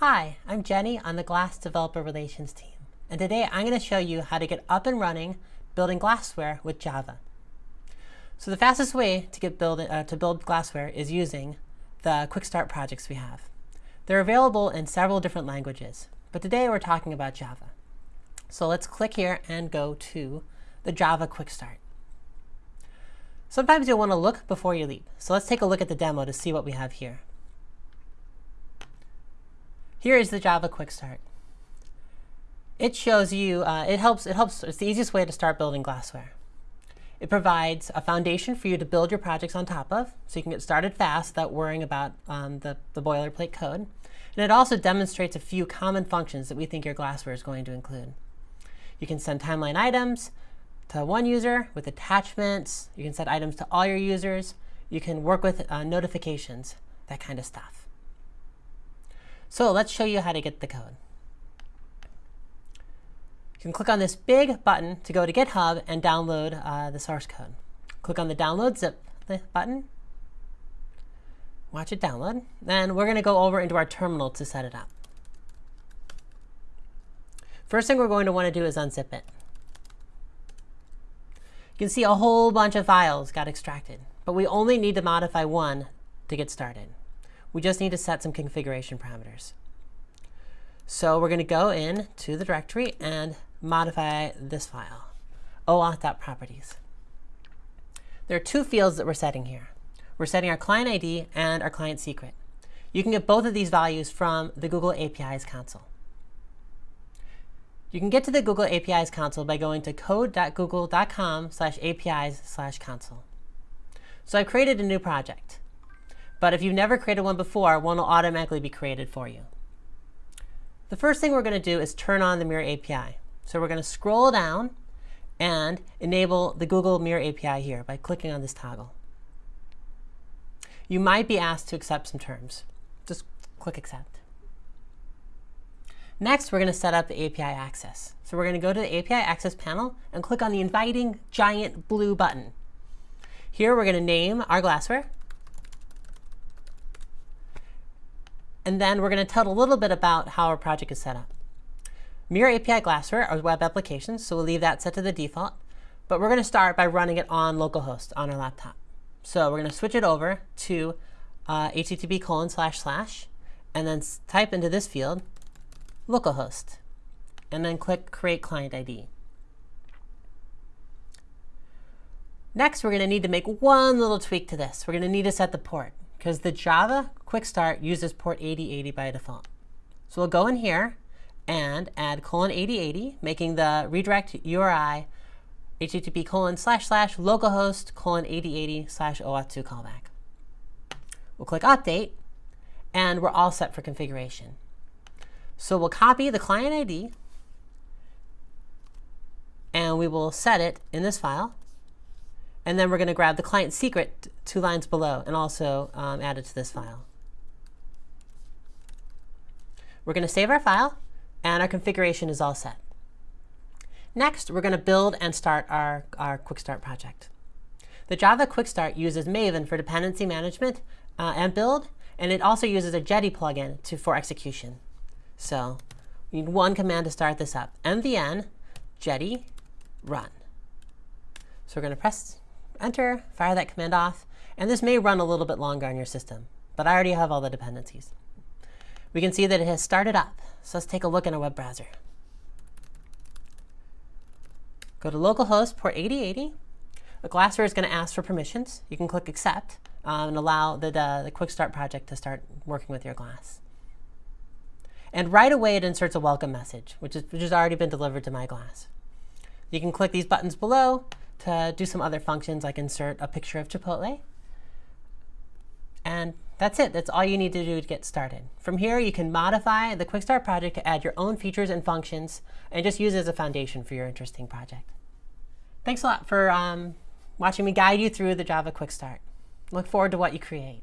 Hi, I'm Jenny on the Glass Developer Relations team. And today I'm going to show you how to get up and running building glassware with Java. So the fastest way to get build, uh, to build glassware is using the Quick Start projects we have. They're available in several different languages, but today we're talking about Java. So let's click here and go to the Java Quick Start. Sometimes you'll want to look before you leap. So let's take a look at the demo to see what we have here. Here is the Java Quick Start. It shows you, uh, it helps, it helps, it's the easiest way to start building glassware. It provides a foundation for you to build your projects on top of, so you can get started fast without worrying about um, the, the boilerplate code. And it also demonstrates a few common functions that we think your glassware is going to include. You can send timeline items to one user with attachments. You can send items to all your users. You can work with uh, notifications, that kind of stuff. So let's show you how to get the code. You can click on this big button to go to GitHub and download uh, the source code. Click on the download zip button. Watch it download. Then we're going to go over into our terminal to set it up. First thing we're going to want to do is unzip it. You can see a whole bunch of files got extracted, but we only need to modify one to get started. We just need to set some configuration parameters. So we're going to go in to the directory and modify this file, oauth.properties. There are two fields that we're setting here. We're setting our client ID and our client secret. You can get both of these values from the Google APIs console. You can get to the Google APIs console by going to code.google.com slash apis slash console. So I've created a new project. But if you've never created one before, one will automatically be created for you. The first thing we're going to do is turn on the Mirror API. So we're going to scroll down and enable the Google Mirror API here by clicking on this toggle. You might be asked to accept some terms. Just click Accept. Next, we're going to set up the API access. So we're going to go to the API access panel and click on the inviting giant blue button. Here, we're going to name our glassware. And then we're going to tell a little bit about how our project is set up. Mirror API Glassware are web applications, so we'll leave that set to the default. But we're going to start by running it on localhost on our laptop. So we're going to switch it over to uh, http colon slash slash, and then type into this field localhost, and then click Create Client ID. Next, we're going to need to make one little tweak to this. We're going to need to set the port because the Java Quick Start uses port 8080 by default. So we'll go in here and add colon 8080, making the redirect URI http colon slash slash localhost colon 8080 slash OAuth2 callback. We'll click Update, and we're all set for configuration. So we'll copy the client ID, and we will set it in this file. And then we're going to grab the client secret two lines below and also um, add it to this file. We're going to save our file, and our configuration is all set. Next, we're going to build and start our, our Quick Start project. The Java Quick Start uses Maven for dependency management uh, and build, and it also uses a Jetty plugin to, for execution. So we need one command to start this up, mvn jetty run. So we're going to press enter, fire that command off, and this may run a little bit longer on your system, but I already have all the dependencies. We can see that it has started up, so let's take a look in a web browser. Go to localhost port 8080. The Glassware is going to ask for permissions. You can click accept um, and allow the, the, the Quick Start project to start working with your glass. And right away, it inserts a welcome message, which, is, which has already been delivered to my glass. You can click these buttons below to do some other functions like insert a picture of Chipotle. And that's it. That's all you need to do to get started. From here, you can modify the Quick Start project to add your own features and functions and just use it as a foundation for your interesting project. Thanks a lot for um, watching me guide you through the Java Quick Start. Look forward to what you create.